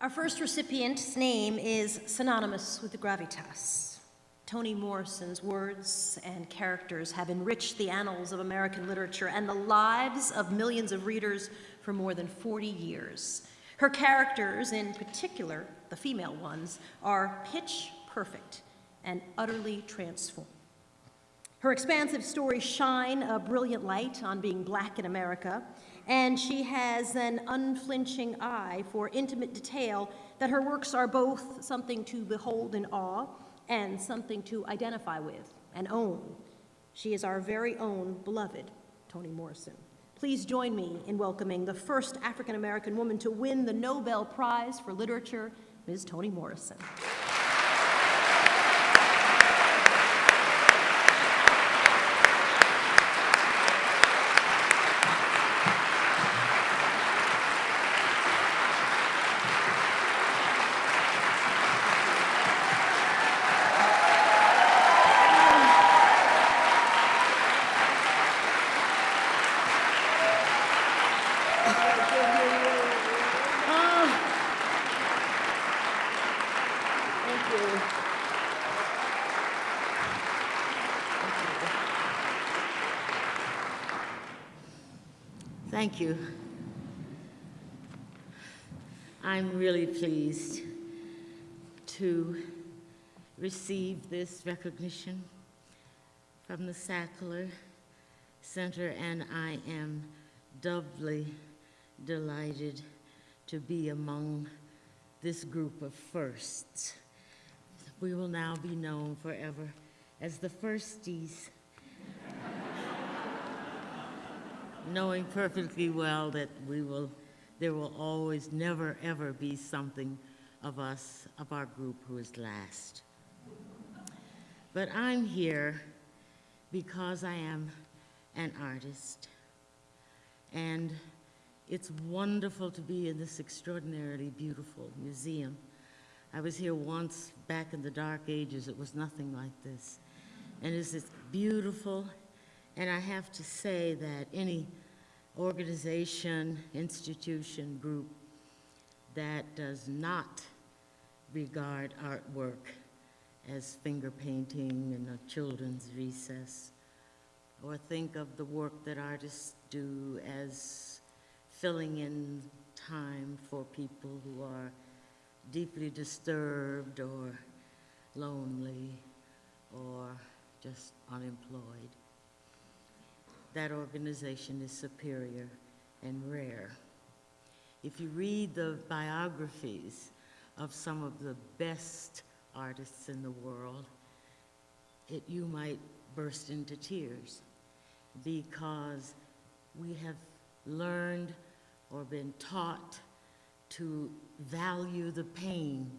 Our first recipient's name is synonymous with the gravitas. Toni Morrison's words and characters have enriched the annals of American literature and the lives of millions of readers for more than 40 years. Her characters, in particular, the female ones, are pitch perfect and utterly transformed. Her expansive stories shine a brilliant light on being black in America, and she has an unflinching eye for intimate detail that her works are both something to behold in awe and something to identify with and own. She is our very own beloved Toni Morrison. Please join me in welcoming the first African American woman to win the Nobel Prize for Literature, Ms. Toni Morrison. Thank you. Thank you. I'm really pleased to receive this recognition from the Sackler Center, and I am doubly delighted to be among this group of firsts. We will now be known forever as the firsties. Knowing perfectly well that we will, there will always, never, ever be something of us, of our group who is last. But I'm here because I am an artist. And it's wonderful to be in this extraordinarily beautiful museum. I was here once back in the dark ages. It was nothing like this. And it's this beautiful and I have to say that any organization, institution, group that does not regard artwork as finger painting in a children's recess, or think of the work that artists do as filling in time for people who are deeply disturbed or lonely or just unemployed that organization is superior and rare. If you read the biographies of some of the best artists in the world, it, you might burst into tears because we have learned or been taught to value the pain,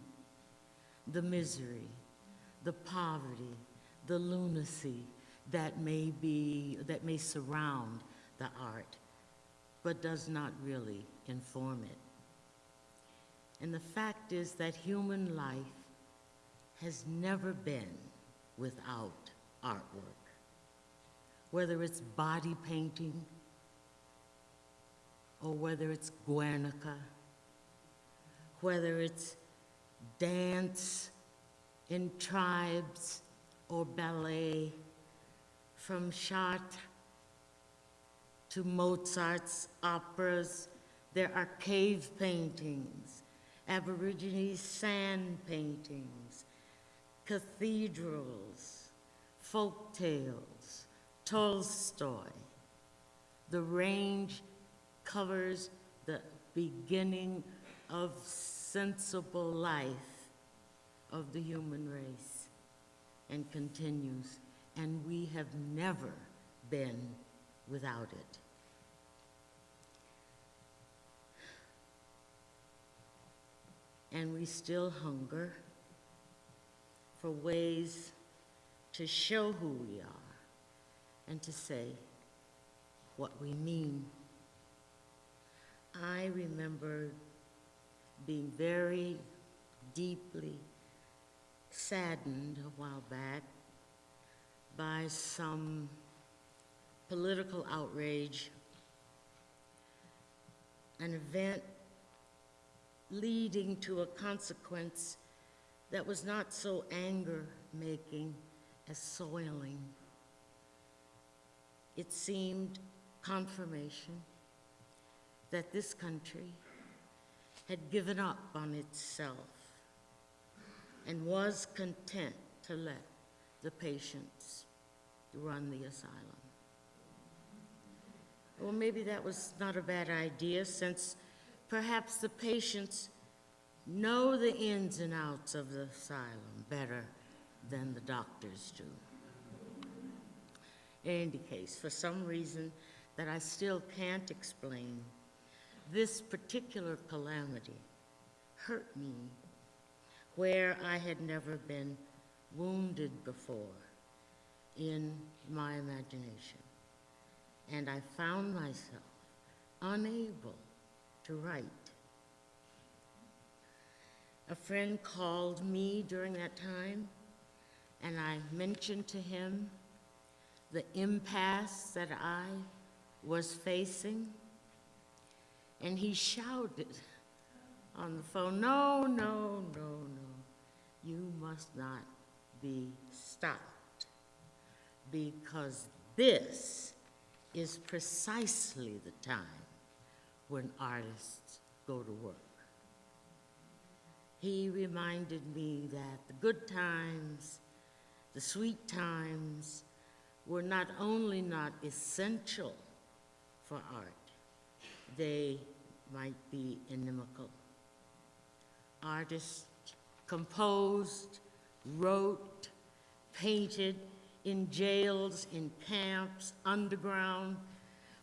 the misery, the poverty, the lunacy, that may be, that may surround the art, but does not really inform it. And the fact is that human life has never been without artwork. Whether it's body painting, or whether it's Guernica, whether it's dance in tribes or ballet, from Chartres to Mozart's operas, there are cave paintings, Aborigines sand paintings, cathedrals, folk tales, Tolstoy. The range covers the beginning of sensible life of the human race and continues and we have never been without it. And we still hunger for ways to show who we are and to say what we mean. I remember being very deeply saddened a while back by some political outrage, an event leading to a consequence that was not so anger-making as soiling. It seemed confirmation that this country had given up on itself and was content to let the patients run the asylum. Well, maybe that was not a bad idea, since perhaps the patients know the ins and outs of the asylum better than the doctors do. In any case, for some reason that I still can't explain, this particular calamity hurt me where I had never been wounded before in my imagination. And I found myself unable to write. A friend called me during that time, and I mentioned to him the impasse that I was facing. And he shouted on the phone, No, no, no, no. You must not be stopped because this is precisely the time when artists go to work. He reminded me that the good times, the sweet times, were not only not essential for art, they might be inimical. Artists composed, wrote, painted in jails, in camps, underground,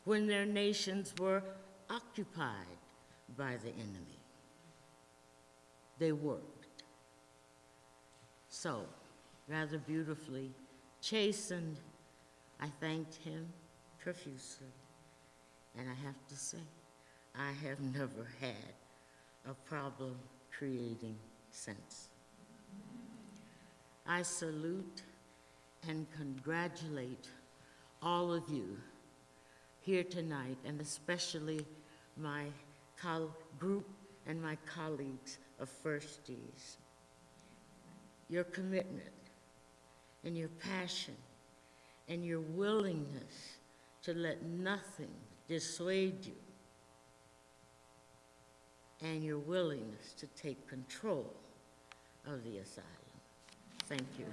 when their nations were occupied by the enemy. They worked. So, rather beautifully chastened, I thanked him profusely. And I have to say, I have never had a problem creating sense. I salute and congratulate all of you here tonight, and especially my group and my colleagues of Firsties. Your commitment and your passion and your willingness to let nothing dissuade you and your willingness to take control of the asylum. Thank you.